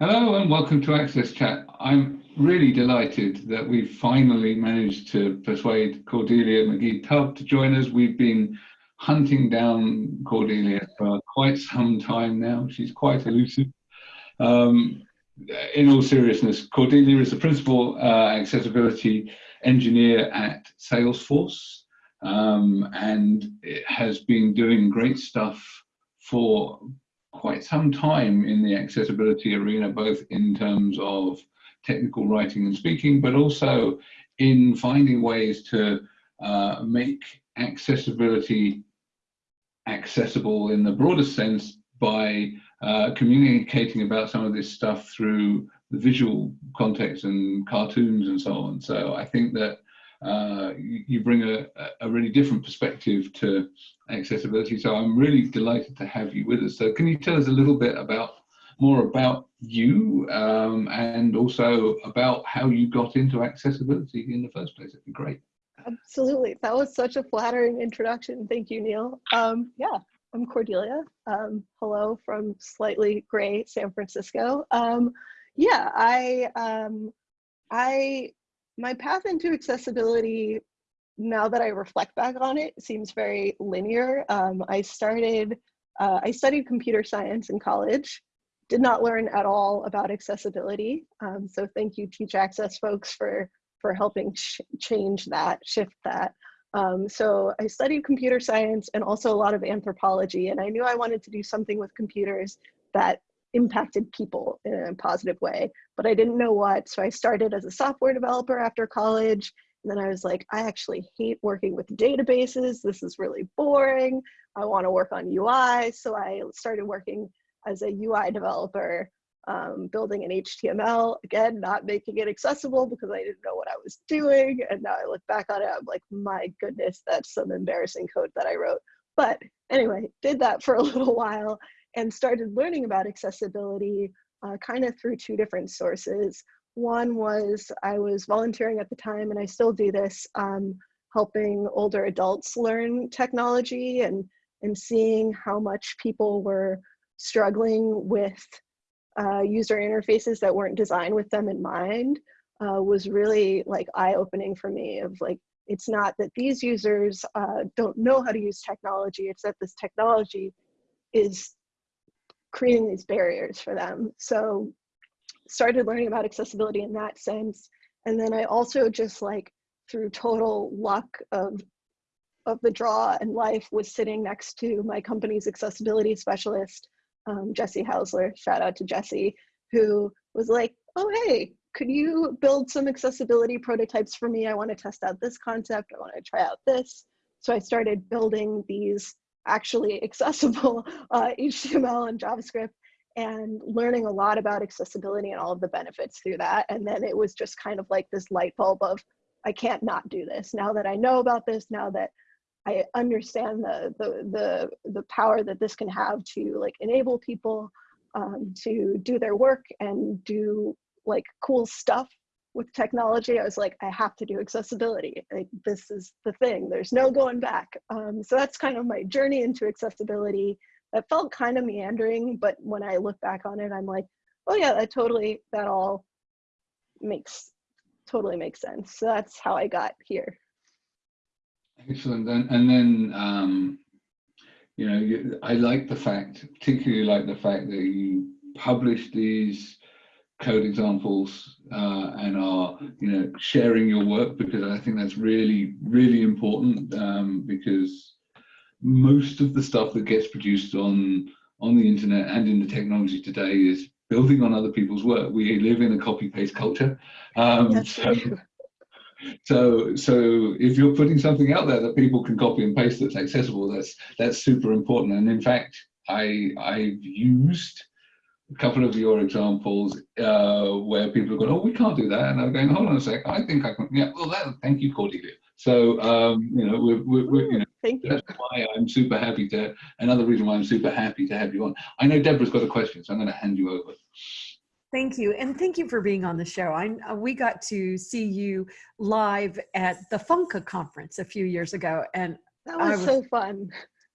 Hello and welcome to Access Chat. I'm really delighted that we've finally managed to persuade Cordelia McGee-Tubb to join us. We've been hunting down Cordelia for quite some time now. She's quite elusive. Um, in all seriousness, Cordelia is the principal uh, accessibility engineer at Salesforce um, and has been doing great stuff for quite some time in the accessibility arena, both in terms of technical writing and speaking, but also in finding ways to uh, make accessibility accessible in the broadest sense by uh, communicating about some of this stuff through the visual context and cartoons and so on. So I think that uh, you, bring a, a, really different perspective to accessibility. So I'm really delighted to have you with us. So can you tell us a little bit about more about you um, and also about how you got into accessibility in the first place? It'd be great. Absolutely. That was such a flattering introduction. Thank you, Neil. Um, yeah, I'm Cordelia. Um, hello from slightly gray San Francisco. Um, yeah, I um, I my path into accessibility, now that I reflect back on it, seems very linear. Um, I started, uh, I studied computer science in college, did not learn at all about accessibility. Um, so thank you Teach Access folks for, for helping change that, shift that. Um, so I studied computer science and also a lot of anthropology, and I knew I wanted to do something with computers that impacted people in a positive way, but I didn't know what. So I started as a software developer after college. And then I was like, I actually hate working with databases. This is really boring. I want to work on UI. So I started working as a UI developer, um, building an HTML, again, not making it accessible because I didn't know what I was doing. And now I look back on it, I'm like, my goodness, that's some embarrassing code that I wrote. But anyway, did that for a little while and started learning about accessibility uh, kind of through two different sources. One was I was volunteering at the time, and I still do this, um, helping older adults learn technology and, and seeing how much people were struggling with uh, user interfaces that weren't designed with them in mind uh, was really like eye-opening for me of like, it's not that these users uh, don't know how to use technology, it's that this technology is creating these barriers for them. So started learning about accessibility in that sense. And then I also just like through total luck of of the draw and life was sitting next to my company's accessibility specialist, um, Jesse Hausler, shout out to Jesse, who was like, oh, hey, could you build some accessibility prototypes for me? I wanna test out this concept, I wanna try out this. So I started building these actually accessible uh, HTML and JavaScript and learning a lot about accessibility and all of the benefits through that. And then it was just kind of like this light bulb of, I can't not do this. Now that I know about this, now that I understand the, the, the, the power that this can have to like enable people um, to do their work and do like cool stuff with technology, I was like, I have to do accessibility. Like, this is the thing. There's no going back. Um, so that's kind of my journey into accessibility. That felt kind of meandering, but when I look back on it, I'm like, oh yeah, that totally, that all makes, totally makes sense. So that's how I got here. Excellent. And, and then, um, you know, you, I like the fact, particularly like the fact that you publish these code examples uh, and are you know sharing your work because I think that's really really important um, because most of the stuff that gets produced on on the internet and in the technology today is building on other people's work. We live in a copy paste culture. Um, so, so so if you're putting something out there that people can copy and paste that's accessible, that's that's super important. And in fact, I I've used a couple of your examples uh, where people are going, oh, we can't do that. And I'm going, hold on a sec, I think I can. Yeah, well, that, thank you, Cordelia. So, um, you know, we're, we're, we're, you know, thank you. that's why I'm super happy to, another reason why I'm super happy to have you on. I know Debra's got a question, so I'm going to hand you over. Thank you. And thank you for being on the show. I, uh, we got to see you live at the Funka conference a few years ago. And that was, was so fun.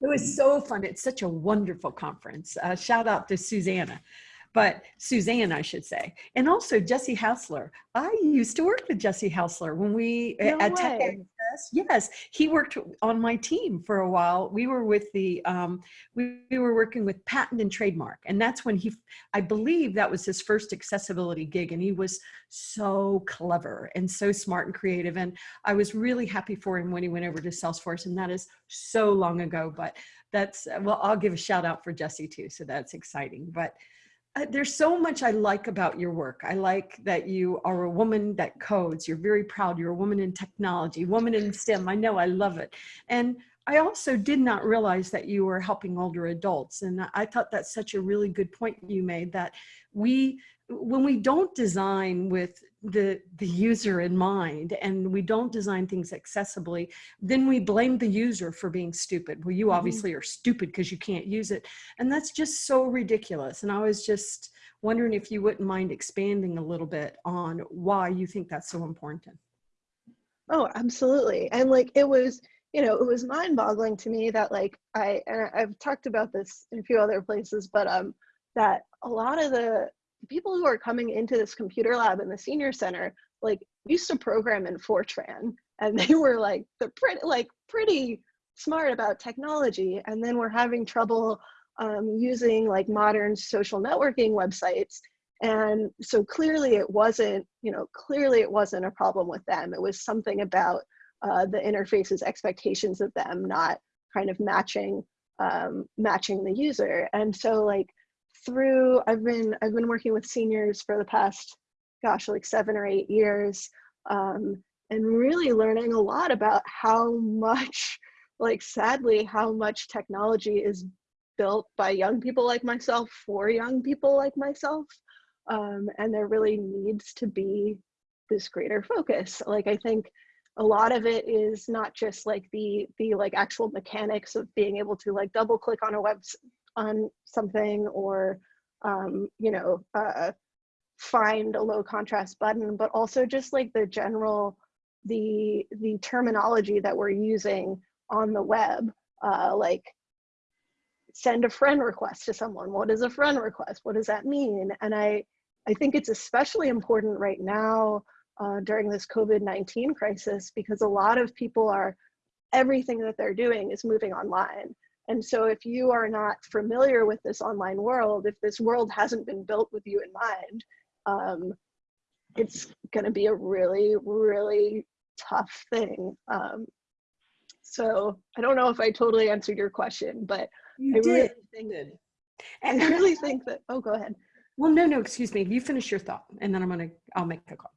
It was so fun. It's such a wonderful conference. Uh, shout out to Susanna. But Suzanne, I should say, and also Jesse Hausler. I used to work with Jesse Hausler when we No at Tech. Access. Yes, he worked on my team for a while. We were with the um, we, we were working with patent and trademark, and that's when he, I believe, that was his first accessibility gig, and he was so clever and so smart and creative. And I was really happy for him when he went over to Salesforce, and that is so long ago. But that's well, I'll give a shout out for Jesse too. So that's exciting. But there's so much I like about your work. I like that you are a woman that codes. You're very proud. You're a woman in technology, woman in STEM. I know. I love it. And I also did not realize that you were helping older adults. And I thought that's such a really good point you made that we, when we don't design with the, the user in mind and we don't design things accessibly, then we blame the user for being stupid. Well, you Mhm. obviously are stupid because you can't use it. And that's just so ridiculous. And I was just wondering if you wouldn't mind expanding a little bit on why you think that's so important. Oh, absolutely. And like it was, you know, it was mind-boggling to me that like I and I've talked about this in a few other places, but um that a lot of the people who are coming into this computer lab in the senior center like used to program in Fortran and they were like they're pretty like pretty smart about technology and then we're having trouble um, using like modern social networking websites and so clearly it wasn't you know clearly it wasn't a problem with them. It was something about uh, the interface's expectations of them not kind of matching um, matching the user. And so like through i've been i've been working with seniors for the past gosh like seven or eight years um, and really learning a lot about how much like sadly how much technology is built by young people like myself for young people like myself. Um, and there really needs to be this greater focus. Like i think a lot of it is not just like the the like actual mechanics of being able to like double click on a web on something or um, you know uh, find a low contrast button but also just like the general the the terminology that we're using on the web uh, like send a friend request to someone. What is a friend request? What does that mean? And i i think it's especially important right now uh, during this covid-19 crisis because a lot of people are everything that they're doing is moving online and so if you are not familiar with this online world if this world hasn't been built with you in mind um, it's going to be a really really tough thing um, so i don't know if i totally answered your question but You I really did. think did. I And really think that, oh, go ahead. Well, no, no, excuse me. You finish your thought and then I'm going to, I'll make a call.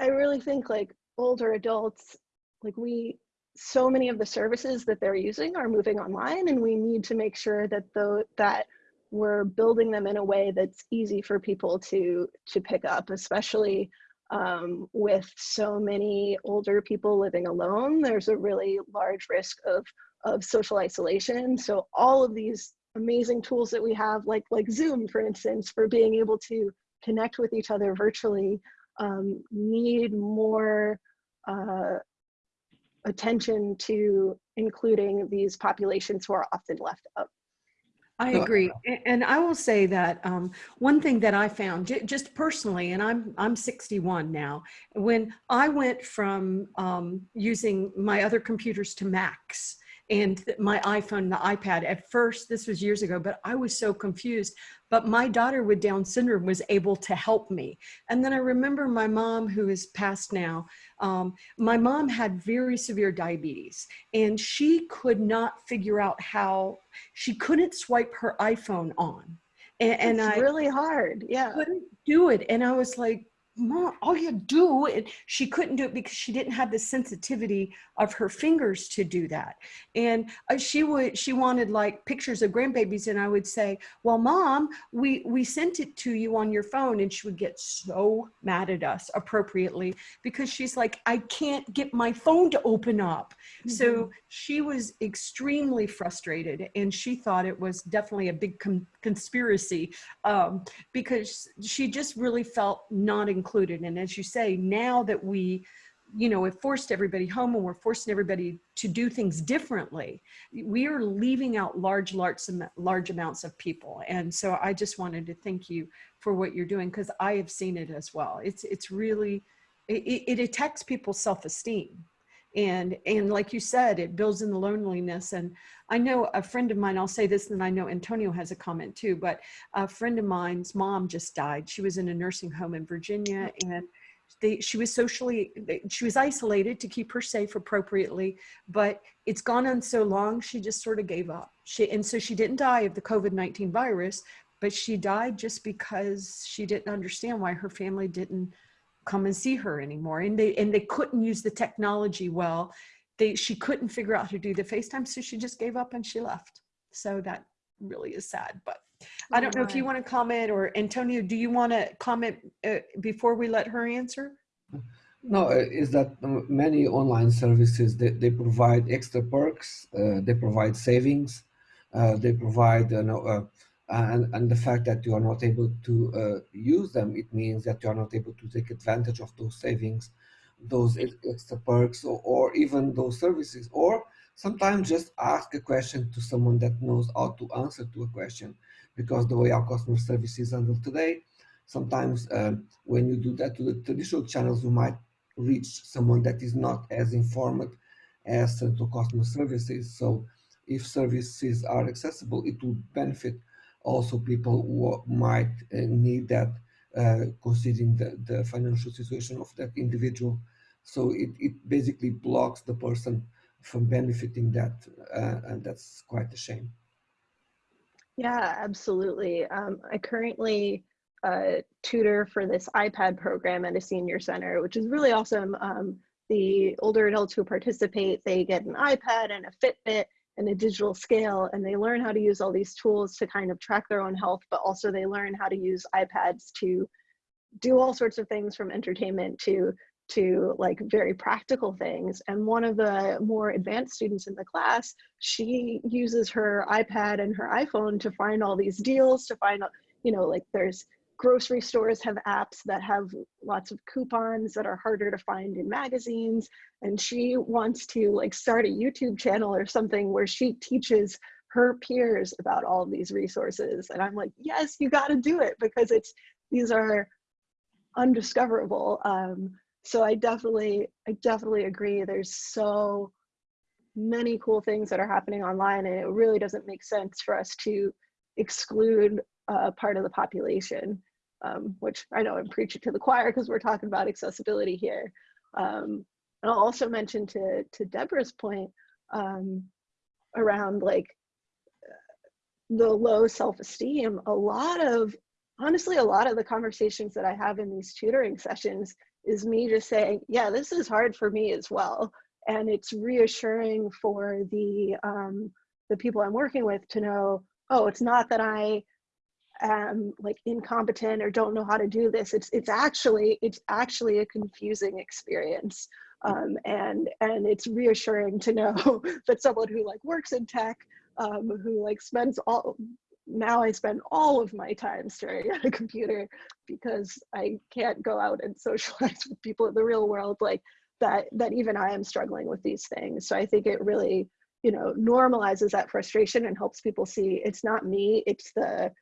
I really think like older adults, like we, so many of the services that they're using are moving online and we need to make sure that the, that we're building them in a way that's easy for people to, to pick up, especially um, with so many older people living alone. There's a really large risk of, of social isolation. So all of these amazing tools that we have, like, like Zoom, for instance, for being able to connect with each other virtually, um, need more uh, attention to including these populations who are often left out. I agree. And I will say that um, one thing that I found ju- just personally, and I'm, I'm 61 now, when I went from um, using my other computers to Macs and my iPhone, the iPad, at first, this was years ago, but I was so confused. But my daughter with Down syndrome was able to help me. And then I remember my mom, who is passed now, um, my mom had very severe diabetes and she could not figure out how she couldn't swipe her iPhone on. And, and it's I really hard. Yeah. couldn't do it. And I was like, Mom, all you do, and she couldn't do it because she didn't have the sensitivity of her fingers to do that. And uh, she would, she wanted like pictures of grandbabies, and I would say, "Well, Mom, we we sent it to you on your phone," and she would get so mad at us appropriately because she's like, "I can't get my phone to open up." So she was extremely frustrated, and she thought it was definitely a big con- conspiracy um, because she just really felt not included. And as you say, now that we you know, have forced everybody home and we're forcing everybody to do things differently. We are leaving out large, large, large amounts of people. And so I just wanted to thank you for what you're doing because I have seen it as well. It's, it's really, it, it attacks people's self-esteem. And, and like you said, it builds in the loneliness. And I know a friend of mine, I'll say this, and I know Antonio has a comment too, but a friend of mine's mom just died. She was in a nursing home in Virginia mm-hmm. and they, she was socially, she was isolated to keep her safe appropriately, but it's gone on so long, she just sort of gave up. She, and so she didn't die of the COVID-19 virus, but she died just because she didn't understand why her family didn't come and see her anymore. And they, and they couldn't use the technology well. They, she couldn't figure out how to do the FaceTime, so she just gave up and she left. So that really is sad, but I don't know if you want to comment or Antonio, do you want to comment uh, before we let her answer? No, uh, is that um, many online services, they, they provide extra perks, uh, they provide savings, uh, they provide, you know, uh, and, and the fact that you are not able to uh, use them, it means that you are not able to take advantage of those savings, those extra perks, or, or even those services, or sometimes just ask a question to someone that knows how to answer to a question because the way our customer service is handled today, sometimes um, when you do that to the traditional channels, you might reach someone that is not as informed as central customer services. So if services are accessible, it would benefit also people who might uh, need that uh, considering the, the financial situation of that individual. So it, it basically blocks the person from benefiting that, uh, and that's quite a shame. Yeah, absolutely. Um, I currently uh, tutor for this iPad program at a senior center, which is really awesome. Um, the older adults who participate, they get an iPad and a Fitbit and a digital scale, and they learn how to use all these tools to kind of track their own health, but also they learn how to use iPads to do all sorts of things from entertainment to to like very practical things. And one of the more advanced students in the class, she uses her iPad and her iPhone to find all these deals, to find, you know, like there's grocery stores have apps that have lots of coupons that are harder to find in magazines. And she wants to like start a YouTube channel or something where she teaches her peers about all these resources. And I'm like, yes, you got to do it because it's, these are undiscoverable. Um, so I definitely, I definitely agree. There's so many cool things that are happening online and it really doesn't make sense for us to exclude a part of the population, um, which I know I'm preaching to the choir because we're talking about accessibility here. Um, and I'll also mention to, to Debra's point um, around like the low self-esteem, a lot of, honestly, a lot of the conversations that I have in these tutoring sessions is me just saying, yeah, this is hard for me as well. And it's reassuring for the, um, the people I'm working with to know, oh, it's not that I am like incompetent or don't know how to do this. It's, it's actually, it's actually a confusing experience. Um, and, and it's reassuring to know that someone who like works in tech, um, who like spends all, now I spend all of my time staring at a computer because I can't go out and socialize with people in the real world like that that even I am struggling with these things. So I think it really, you know, normalizes that frustration and helps people see it's not me, it's the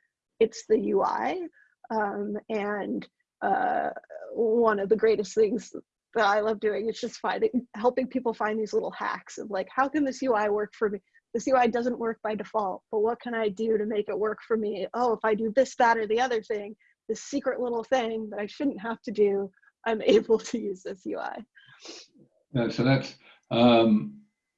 it's the UI. Um, and uh, one of the greatest things that I love doing is just finding helping people find these little hacks of like how can this UI work for me this UI doesn't work by default, but what can I do to make it work for me? Oh, if I do this, that, or the other thing, this secret little thing that I shouldn't have to do, I'm able to use this UI. Yeah, so that's, um,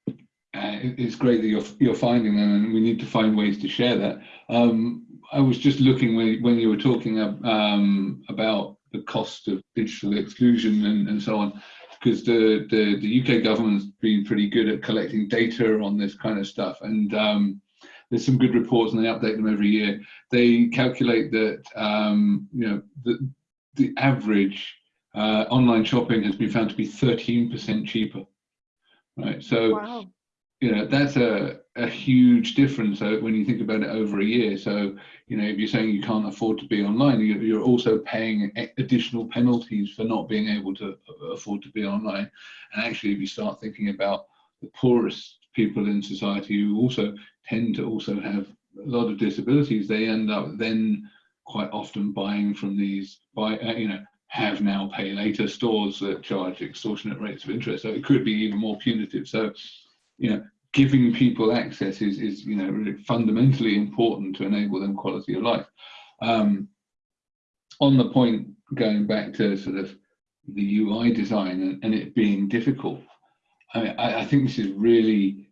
uh, it's great that you're, you're finding them and we need to find ways to share that. Um, I was just looking when, when you were talking um, about the cost of digital exclusion and, and so on because the, the, the UK government's been pretty good at collecting data on this kind of stuff. And um, there's some good reports and they update them every year. They calculate that, um, you know, the, the average uh, online shopping has been found to be 13% cheaper, right? So, wow. you know, that's a, a huge difference uh, when you think about it over a year. So, you know, if you're saying you can't afford to be online, you- you're also paying additional penalties for not being able to uh, afford to be online. And actually, if you start thinking about the poorest people in society who also tend to also have a lot of disabilities, they end up then quite often buying from these, buy, uh, you know, have now pay later stores that charge extortionate rates of interest. So it could be even more punitive. So, you know, giving people access is, is you know, really fundamentally important to enable them quality of life. Um, on the point, going back to sort of the UI design and, and it being difficult, I, I, I think this is really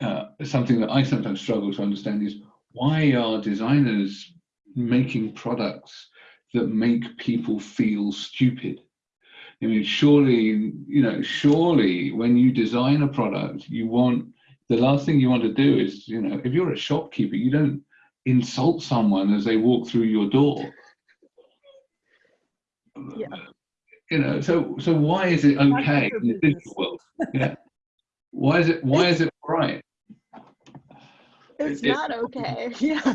uh, something that I sometimes struggle to understand is why are designers making products that make people feel stupid? I mean, surely, you know, surely when you design a product, you want, the last thing you want to do is, you know, if you're a shopkeeper, you don't insult someone as they walk through your door. Yeah. You know, so so why is it okay in the digital world? Yeah. Why is it why is it right? It's It- it- not okay. Yeah.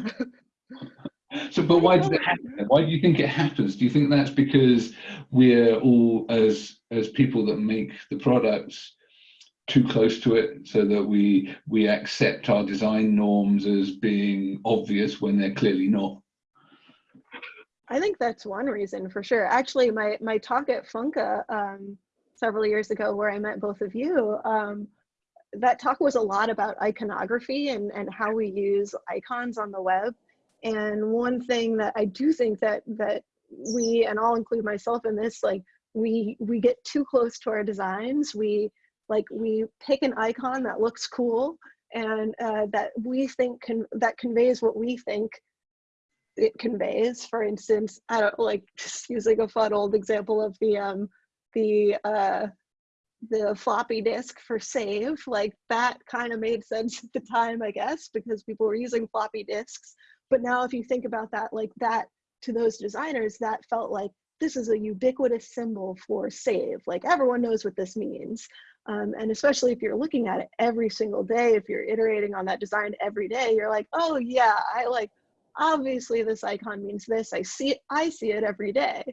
So, but why does it happen? Why do you think it happens? Do you think that's because we're all, as as people that make the products, too close to it, so that we we accept our design norms as being obvious when they're clearly not? I think that's one reason for sure. Actually, my my talk at Funka um, several years ago, where I met both of you, um, that talk was a lot about iconography and and how we use icons on the web. And one thing that I do think that that we and I'll include myself in this, like we we get too close to our designs. We like we pick an icon that looks cool and uh, that we think can that conveys what we think it conveys. For instance, I don't like just using a fun old example of the um the uh the floppy disk for save like that kind of made sense at the time i guess because people were using floppy disks. But now if you think about that like that to those designers that felt like this is a ubiquitous symbol for save. Like everyone knows what this means um, and especially if you're looking at it every single day if you're iterating on that design every day you're like oh yeah i like obviously this icon means this. I see it i see it every day.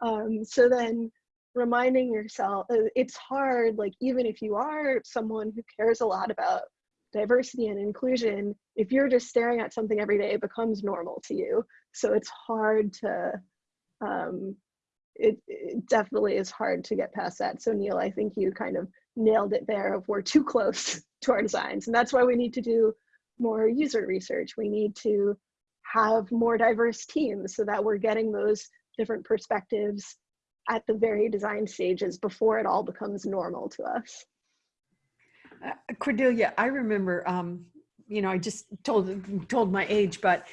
Um, so then reminding yourself uh, it's hard like even if you are someone who cares a lot about diversity and inclusion if you're just staring at something every day it becomes normal to you. So it's hard to um, it, it definitely is hard to get past that. So neil i think you kind of nailed it there of we're too close to our designs and that's why we need to do more user research we need to have more diverse teams so that we're getting those different perspectives at the very design stages before it all becomes normal to us. Uh, Cordelia, I remember, um, you know, I just told told my age, but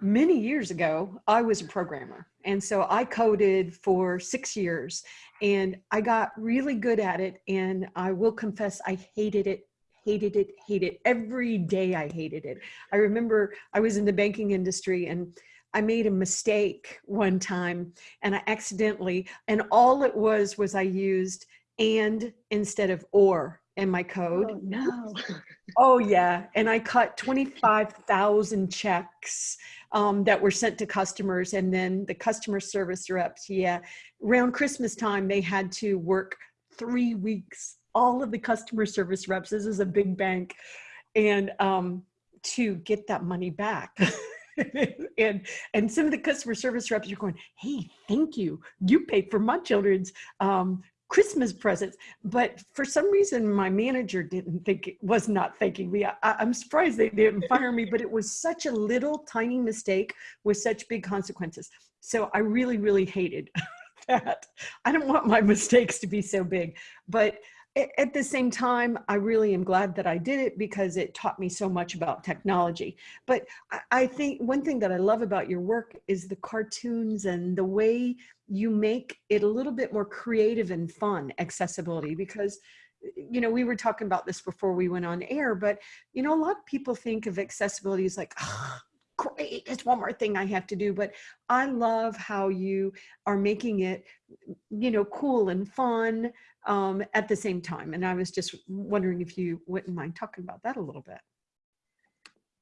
many years ago, I was a programmer, and so I coded for six years, and I got really good at it. And I will confess, I hated it, hated it, hated it. Every day, I hated it. I remember I was in the banking industry, and I made a mistake one time, and I accidentally, and all it was was I used and instead of or in my code. Oh no. Oh yeah, and I cut 25,000 checks um, that were sent to customers and then the customer service reps, yeah. Around Christmas time, they had to work three weeks, all of the customer service reps, this is a big bank, and um, to get that money back. and and some of the customer service reps are going, hey, thank you. You paid for my children's um, Christmas presents. But for some reason, my manager didn't think it was not thanking me. I, I'm surprised they didn't fire me, but it was such a little tiny mistake with such big consequences. So I really, really hated that. I don't want my mistakes to be so big, but at the same time, I really am glad that I did it because it taught me so much about technology. But I- think one thing that I love about your work is the cartoons and the way you make it a little bit more creative and fun accessibility because you know we were talking about this before we went on air but you know a lot of people think of accessibility as like "Ah, great it's one more thing i have to do but i love how you are making it you know cool and fun um, at the same time and i was just wondering if you wouldn't mind talking about that a little bit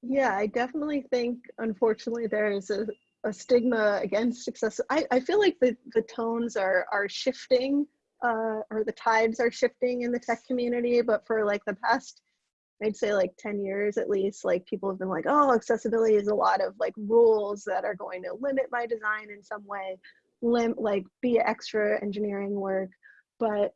Yeah, I definitely think, unfortunately, there is a, a stigma against success. I, I feel like the, the tones are, are shifting uh, or the tides are shifting in the tech community, but for like the past, I'd say like 10 years at least, like people have been like, oh, accessibility is a lot of like rules that are going to limit my design in some way, lim like be extra engineering work. But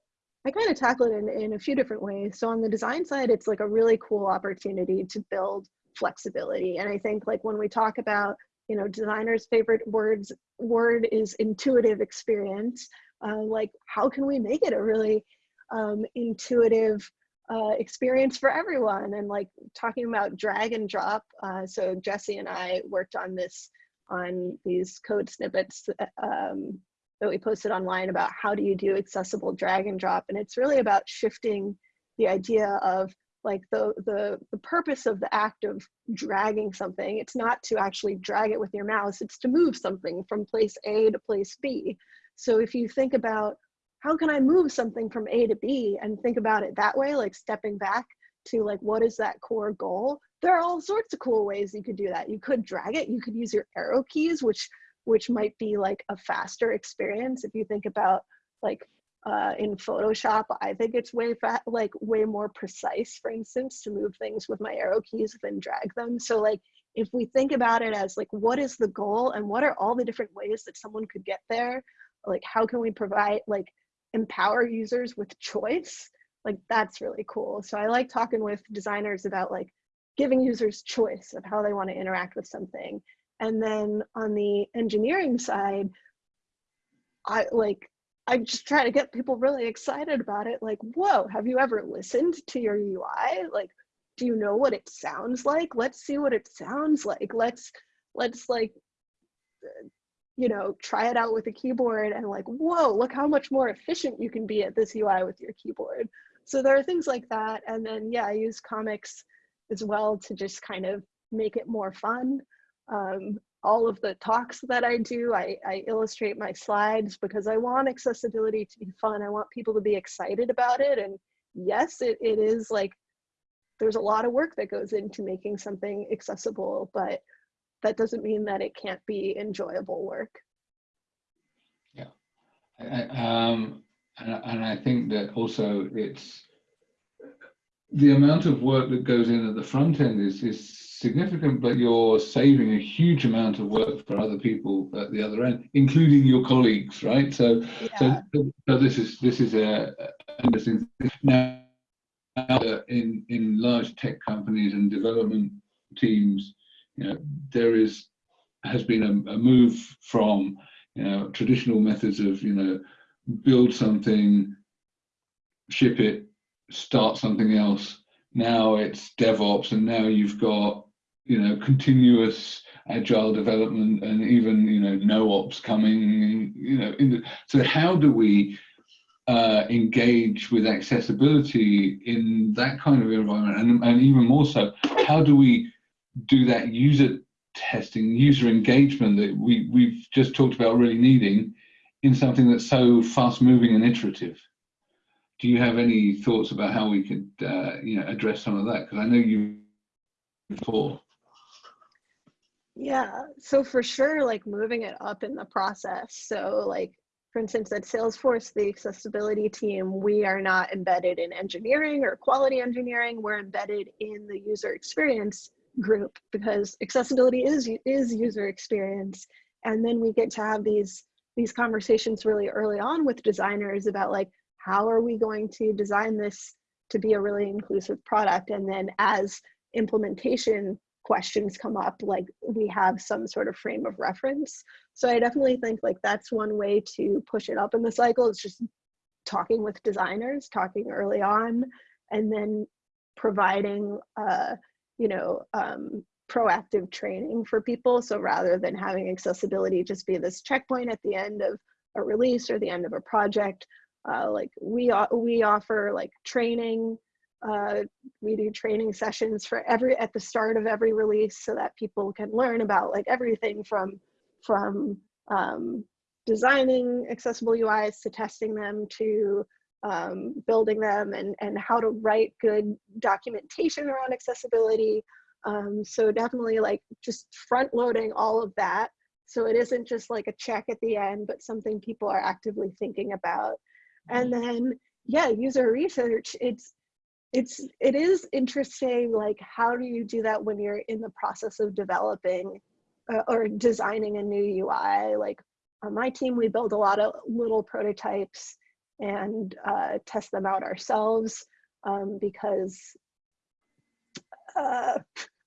I kind of tackle it in, in a few different ways. So on the design side, it's like a really cool opportunity to build flexibility. And I think like when we talk about, you know, designers' favorite words, word is intuitive experience. Uh, like how can we make it a really um, intuitive uh, experience for everyone? And like talking about drag and drop. Uh, so Jesse and I worked on this, on these code snippets um, that we posted online about how do you do accessible drag and drop. And it's really about shifting the idea of like the, the, the purpose of the act of dragging something. It's not to actually drag it with your mouse, it's to move something from place A to place B. So if you think about how can I move something from A to B and think about it that way, like stepping back to like, what is that core goal? There are all sorts of cool ways you could do that. You could drag it, you could use your arrow keys, which which might be like a faster experience. If you think about like uh, in Photoshop, I think it's way fa- like way more precise, for instance, to move things with my arrow keys than drag them. So like if we think about it as like what is the goal and what are all the different ways that someone could get there, like how can we provide like empower users with choice? Like that's really cool. So I like talking with designers about like giving users choice of how they want to interact with something and then on the engineering side, I like, I just try to get people really excited about it. Like, whoa, have you ever listened to your UI? Like, do you know what it sounds like? Let's see what it sounds like. Let's, let's like, you know, try it out with a keyboard and like, whoa, look how much more efficient you can be at this UI with your keyboard. So there are things like that. And then, yeah, I use comics as well to just kind of make it more fun. Um, all of the talks that I do, I, I, illustrate my slides because I want accessibility to be fun. I want people to be excited about it. And yes, it, it is like, there's a lot of work that goes into making something accessible, but that doesn't mean that it can't be enjoyable work. Yeah. Um, and, and I think that also it's the amount of work that goes in at the front end is, is significant, but you're saving a huge amount of work for other people at the other end, including your colleagues, right? So, Yeah. so, so this is this is a, a interesting thing. now in in large tech companies and development teams, you know, there is has been a, a move from you know traditional methods of you know build something, ship it, start something else. Now it's DevOps, and now you've got you know continuous agile development, and even you know no ops coming. You know, the, so how do we uh, engage with accessibility in that kind of environment, and, and even more so, how do we do that user testing, user engagement that we we've just talked about really needing in something that's so fast moving and iterative? do you have any thoughts about how we could uh, you know address some of that? Because i know you before. Yeah so for sure like moving it up in the process. So like for instance at salesforce the accessibility team we are not embedded in engineering or quality engineering. We're embedded in the user experience group because accessibility is is user experience and then we get to have these these conversations really early on with designers about like how are we going to design this to be a really inclusive product? And then as implementation questions come up, like we have some sort of frame of reference. So I definitely think like that's one way to push it up in the cycle. It's just talking with designers, talking early on, and then providing, uh, you know, um, proactive training for people. So rather than having accessibility just be this checkpoint at the end of a release or the end of a project, uh, like we we offer like training. Uh, we do training sessions for every at the start of every release so that people can learn about like everything from from um, designing accessible UIs to testing them to um, building them and, and how to write good documentation around accessibility. Um, so definitely like just front loading all of that. So it isn't just like a check at the end, but something people are actively thinking about. And then, yeah, user research, it's, it's, it is interesting, like how do you do that when you're in the process of developing uh, or designing a new UI? Like on my team, we build a lot of little prototypes and uh, test them out ourselves um, because uh,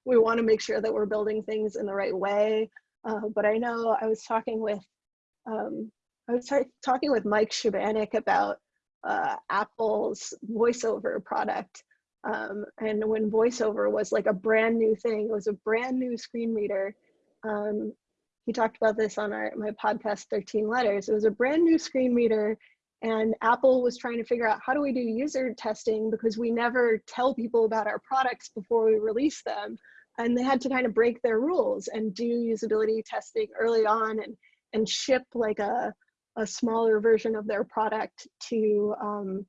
we want to make sure that we're building things in the right way. Uh, but I know I was talking with um, I was talking with Mike Shebanek about uh, Apple's VoiceOver product. Um, and when VoiceOver was like a brand new thing, it was a brand new screen reader. Um, he talked about this on our my podcast 13 letters. It was a brand new screen reader and Apple was trying to figure out how do we do user testing because we never tell people about our products before we release them. And they had to kind of break their rules and do usability testing early on and, and ship like a, a smaller version of their product to, um,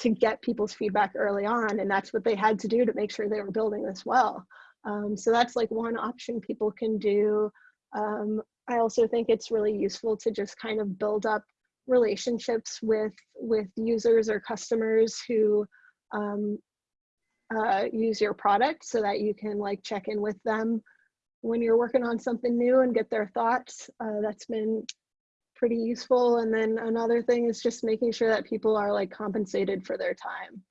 to get people's feedback early on. And that's what they had to do to make sure they were building this well. Um, so that's like one option people can do. Um, I also think it's really useful to just kind of build up relationships with with users or customers who um, uh, use your product so that you can like check in with them when you're working on something new and get their thoughts. Uh, that's been pretty useful. And then another thing is just making sure that people are like compensated for their time.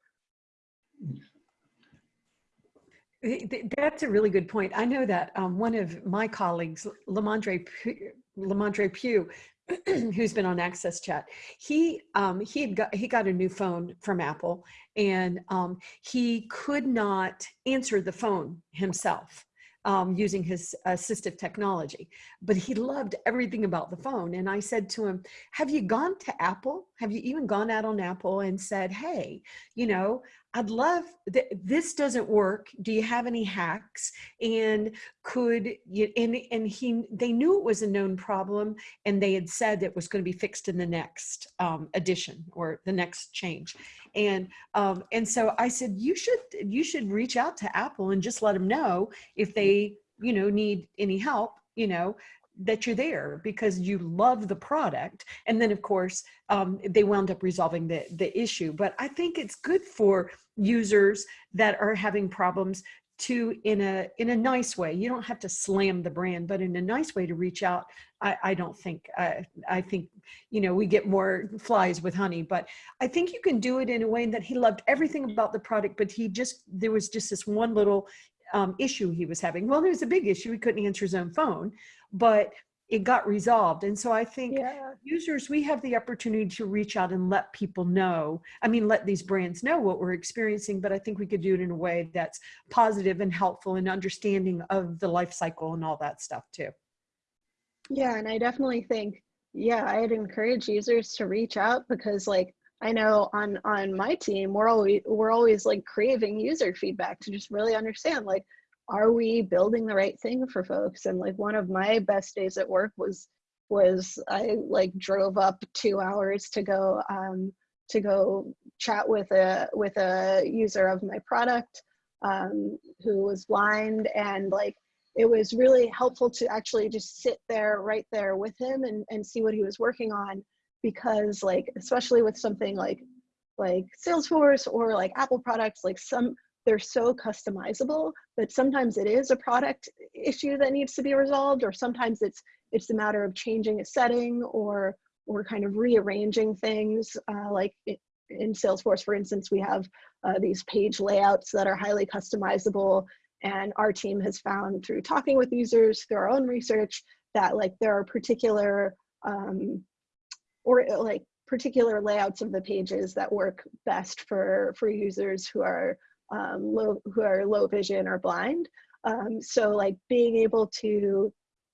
That's a really good point. I know that um, one of my colleagues, Lamondre Lamondre Pugh, who's been on Access Chat, he um, he got he got a new phone from Apple, and um, he could not answer the phone himself um, using his assistive technology, but he loved everything about the phone. And I said to him, "Have you gone to Apple? Have you even gone out on Apple and said, hey, you know, I'd love th this doesn't work. Do you have any hacks? And could you, and, and he, they knew it was a known problem and they had said it was going to be fixed in the next um, edition or the next change. And, um, and so I said, you should, you should reach out to Apple and just let them know if they, you know, need any help, you know, that you're there because you love the product. And then of course, um, they wound up resolving the, the issue. But I think it's good for users that are having problems to in a in a nice way. You don't have to slam the brand but in a nice way to reach out. I i don't think i i think you know we get more flies with honey but i think you can do it in a way that he loved everything about the product but he just there was just this one little um, issue he was having. Well there was a big issue. He couldn't answer his own phone but it got resolved. And so I think Yeah. users, we have the opportunity to reach out and let people know, I mean, let these brands know what we're experiencing, but I think we could do it in a way that's positive and helpful and understanding of the life cycle and all that stuff too. Yeah, and I definitely think, yeah, I'd encourage users to reach out because like I know on on my team, we're always we're always like craving user feedback to just really understand like are we building the right thing for folks? And like one of my best days at work was was i like drove up two hours to go um, to go chat with a with a user of my product um, who was blind. And like it was really helpful to actually just sit there right there with him and, and see what he was working on. Because like especially with something like like salesforce or like apple products like some they're so customizable that sometimes it is a product issue that needs to be resolved or sometimes it's it's a matter of changing a setting or or kind of rearranging things uh, like it, in Salesforce, for instance, we have uh, these page layouts that are highly customizable and our team has found through talking with users through our own research that like there are particular um, or like particular layouts of the pages that work best for for users who are um, low, who are low vision or blind. Um, so like being able to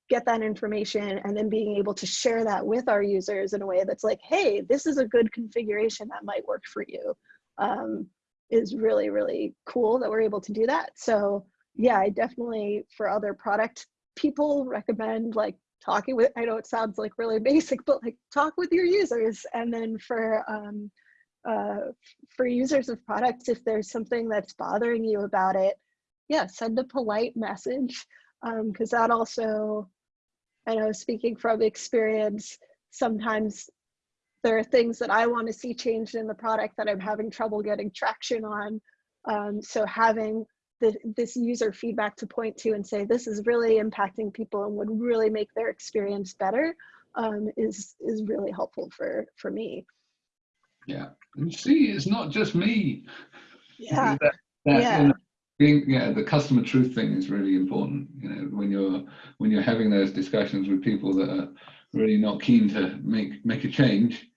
get that information and then being able to share that with our users in a way that's like, hey, this is a good configuration that might work for you um, is really, really cool that we're able to do that. So yeah, I definitely, for other product people recommend like talking with, I know it sounds like really basic, but like talk with your users. And then for um, uh, for users of products, if there's something that's bothering you about it, yeah, send a polite message because that also, I know speaking from experience, sometimes there are things that I want to see changed in the product that I'm having trouble getting traction on. Um, so having the, this user feedback to point to and say this is really impacting people and would really make their experience better um, is is really helpful for for me. Yeah, and see, it's not just me. Yeah, that, that, yeah. You know, being, yeah, the customer truth thing is really important. You know, when you're when you're having those discussions with people that are really not keen to make make a change.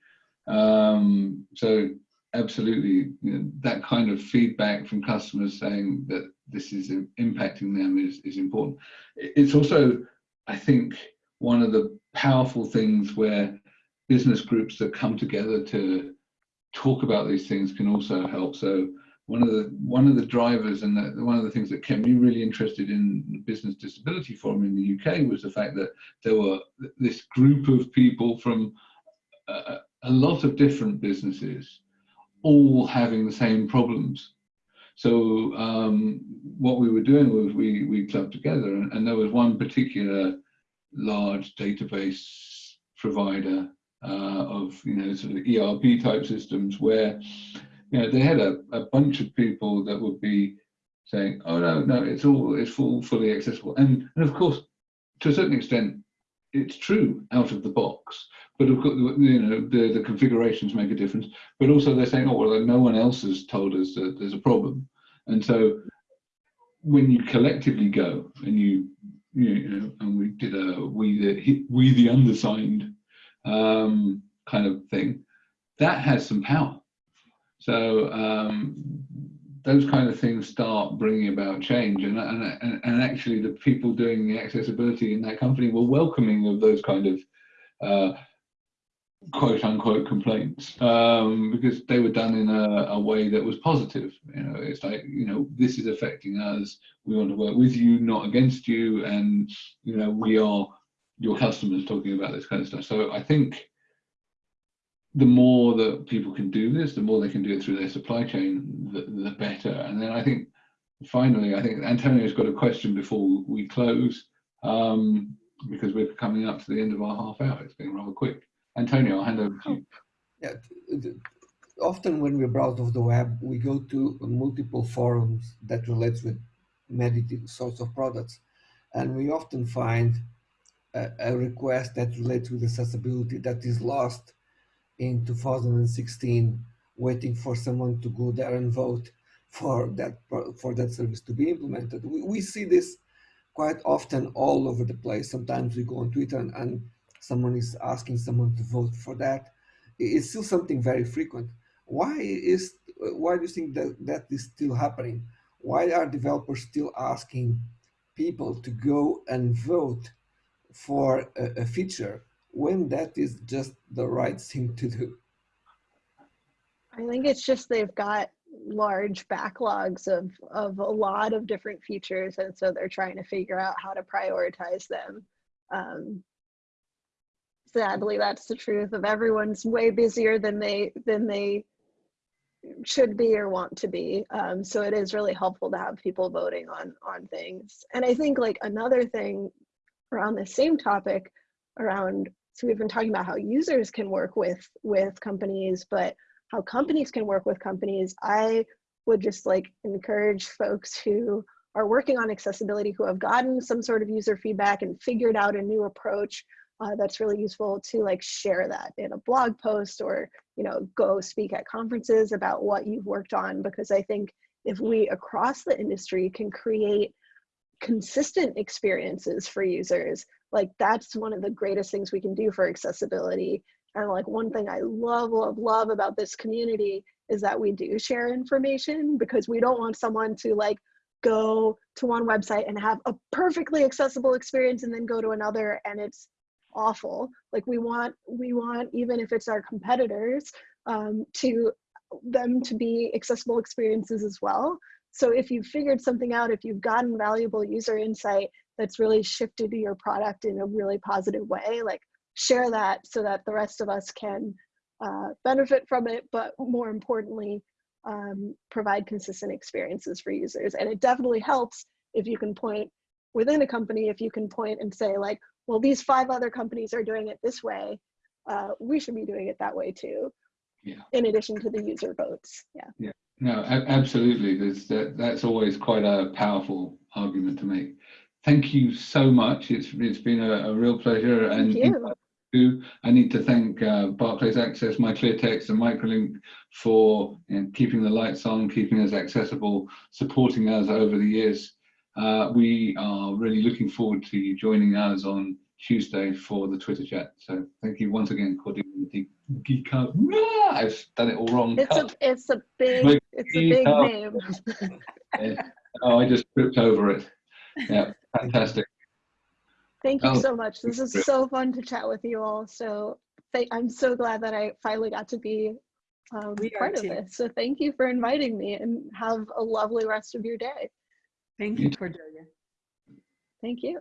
Um, so absolutely, you know, that kind of feedback from customers saying that this is impacting them is is important. It's also, I think, one of the powerful things where business groups that come together to talk about these things can also help. So one of the one of the drivers and the, one of the things that kept me really interested in the Business Disability Forum in the UK was the fact that there were this group of people from a, a lot of different businesses all having the same problems. So um, what we were doing was we we clubbed together, and, and there was one particular large database provider Uh, of you know sort of ERP type systems where you know they had a, a bunch of people that would be saying oh no no it's all it's full fully accessible. And and of course to a certain extent it's true out of the box but of course you know the the configurations make a difference. But also they're saying oh well no one else has told us that there's a problem. And so when you collectively go and you you know, and we did a we the we the undersigned um, kind of thing. That has some power. So um, those kind of things start bringing about change, and, and and actually the people doing the accessibility in that company were welcoming of those kind of uh, quote unquote complaints um, because they were done in a, a, way that was positive. You know, it's like, you know, this is affecting us. We want to work with you, not against you. And, you know, we are your customers talking about this kind of stuff. So I think the more that people can do this, the more they can do it through their supply chain, the, the better. And then I think finally, I think Antonio's got a question before we close um, because we're coming up to the end of our half hour. It's been rather quick. Antonio, I'll hand over to you. Yeah, often when we browse of the web, we go to multiple forums that relates with many sorts of products, and we often find a, a request that relates with accessibility that is lost in 2016, waiting for someone to go there and vote for that for that service to be implemented. We, we see this quite often all over the place. Sometimes we go on Twitter and, and someone is asking someone to vote for that, it's still something very frequent. Why is why do you think that that is still happening? Why are developers still asking people to go and vote for a, a feature when that is just the right thing to do? I think it's just they've got large backlogs of of a lot of different features and so they're trying to figure out how to prioritize them. Um, sadly that's the truth of everyone's way busier than they than they should be or want to be. Um, so it is really helpful to have people voting on on things. And i think like another thing around the same topic around so we've been talking about how users can work with with companies but how companies can work with companies. I would just like encourage folks who are working on accessibility who have gotten some sort of user feedback and figured out a new approach uh, that's really useful to like share that in a blog post or you know go speak at conferences about what you've worked on because i think if we across the industry can create consistent experiences for users like that's one of the greatest things we can do for accessibility. And like one thing i love love love about this community is that we do share information because we don't want someone to like go to one website and have a perfectly accessible experience and then go to another and it's awful. Like we want we want even if it's our competitors um, to them to be accessible experiences as well so if you've figured something out if you've gotten valuable user insight that's really shifted your product in a really positive way like share that so that the rest of us can uh, benefit from it but more importantly um, provide consistent experiences for users. And it definitely helps if you can point within a company, if you can point and say like, well, these five other companies are doing it this way. Uh, we should be doing it that way too. Yeah. In addition to the user votes. Yeah. No, absolutely. There's that, that's always quite a powerful argument to make. Thank you so much. It's it's been a, a real pleasure. Thank you. I need to thank uh, Barclays Access, MyClearText, and Microlink for you know, keeping the lights on, keeping us accessible, supporting us over the years. Uh, we are really looking forward to you joining us on Tuesday for the Twitter chat. So thank you once again, Cordelia. Geek I've done it all wrong. It's a it's a big Wait, it's a big oh. name. Yeah. Oh, I just tripped over it. Yeah, fantastic. Thank you Oh, so much. This is so fun to chat with you all. So th- I'm so glad that I finally got to be um, part of too. this. So thank you for inviting me and have a lovely rest of your day. Thank You you, Cordelia. Thank you.